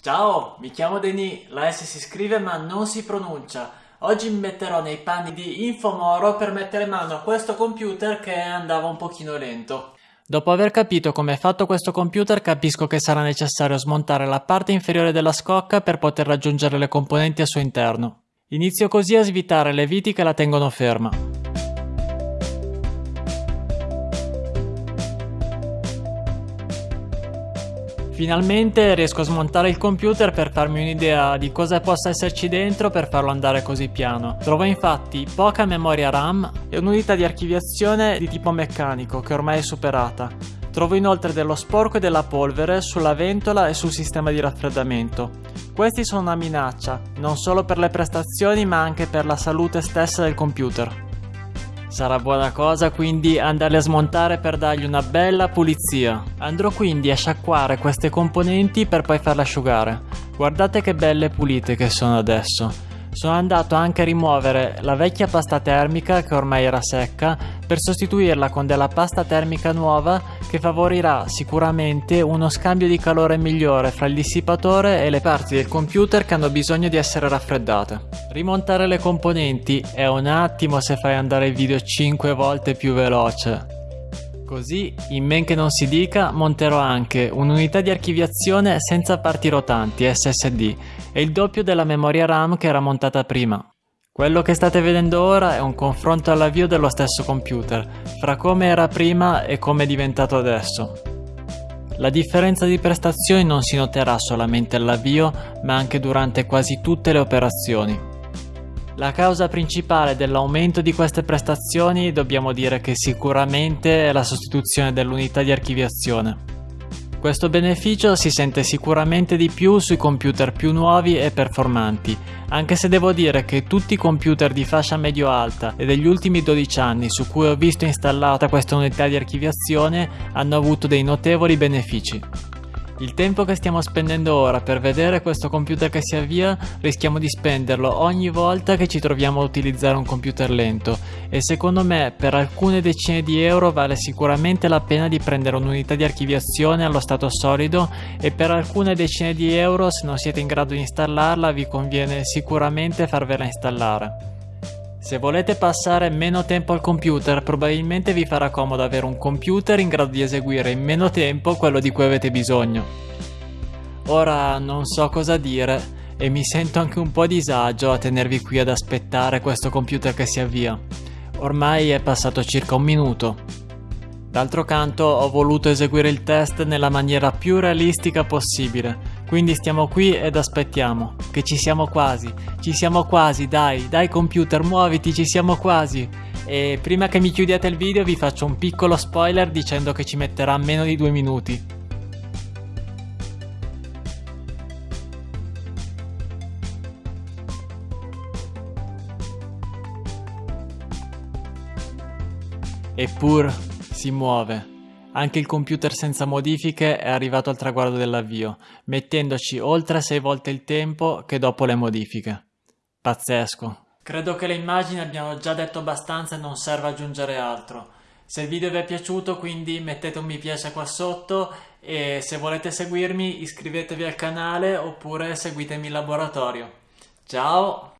Ciao, mi chiamo Denis, la S si scrive ma non si pronuncia. Oggi mi metterò nei panni di Infomoro per mettere mano a questo computer che andava un pochino lento. Dopo aver capito come è fatto questo computer capisco che sarà necessario smontare la parte inferiore della scocca per poter raggiungere le componenti al suo interno. Inizio così a svitare le viti che la tengono ferma. Finalmente riesco a smontare il computer per farmi un'idea di cosa possa esserci dentro per farlo andare così piano. Trovo infatti poca memoria RAM e un'unità di archiviazione di tipo meccanico che ormai è superata. Trovo inoltre dello sporco e della polvere sulla ventola e sul sistema di raffreddamento. Questi sono una minaccia, non solo per le prestazioni ma anche per la salute stessa del computer. Sarà buona cosa quindi andarli a smontare per dargli una bella pulizia. Andrò quindi a sciacquare queste componenti per poi farle asciugare. Guardate che belle pulite che sono adesso. Sono andato anche a rimuovere la vecchia pasta termica che ormai era secca per sostituirla con della pasta termica nuova che favorirà sicuramente uno scambio di calore migliore fra il dissipatore e le parti del computer che hanno bisogno di essere raffreddate. Rimontare le componenti è un attimo se fai andare il video 5 volte più veloce. Così, in men che non si dica, monterò anche un'unità di archiviazione senza parti rotanti SSD e il doppio della memoria RAM che era montata prima. Quello che state vedendo ora è un confronto all'avvio dello stesso computer, fra come era prima e come è diventato adesso. La differenza di prestazioni non si noterà solamente all'avvio, ma anche durante quasi tutte le operazioni. La causa principale dell'aumento di queste prestazioni dobbiamo dire che sicuramente è la sostituzione dell'unità di archiviazione. Questo beneficio si sente sicuramente di più sui computer più nuovi e performanti, anche se devo dire che tutti i computer di fascia medio-alta e degli ultimi 12 anni su cui ho visto installata questa unità di archiviazione hanno avuto dei notevoli benefici. Il tempo che stiamo spendendo ora per vedere questo computer che si avvia rischiamo di spenderlo ogni volta che ci troviamo a utilizzare un computer lento e secondo me per alcune decine di euro vale sicuramente la pena di prendere un'unità di archiviazione allo stato solido e per alcune decine di euro se non siete in grado di installarla vi conviene sicuramente farvela installare. Se volete passare meno tempo al computer, probabilmente vi farà comodo avere un computer in grado di eseguire in meno tempo quello di cui avete bisogno. Ora non so cosa dire e mi sento anche un po' a disagio a tenervi qui ad aspettare questo computer che si avvia. Ormai è passato circa un minuto. D'altro canto ho voluto eseguire il test nella maniera più realistica possibile, quindi stiamo qui ed aspettiamo, che ci siamo quasi, ci siamo quasi, dai, dai computer, muoviti, ci siamo quasi. E prima che mi chiudiate il video vi faccio un piccolo spoiler dicendo che ci metterà meno di due minuti. Eppur si muove. Anche il computer senza modifiche è arrivato al traguardo dell'avvio, mettendoci oltre 6 volte il tempo che dopo le modifiche. Pazzesco. Credo che le immagini abbiano già detto abbastanza e non serve aggiungere altro. Se il video vi è piaciuto quindi mettete un mi piace qua sotto e se volete seguirmi iscrivetevi al canale oppure seguitemi in laboratorio. Ciao!